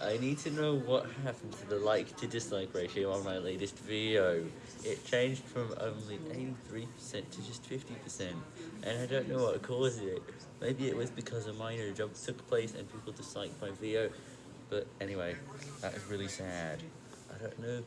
I need to know what happened to the like to dislike ratio on my latest video. It changed from only 83% to just 50%, and I don't know what caused it. Maybe it was because a minor job took place and people disliked my video, but anyway, that is really sad. I don't know.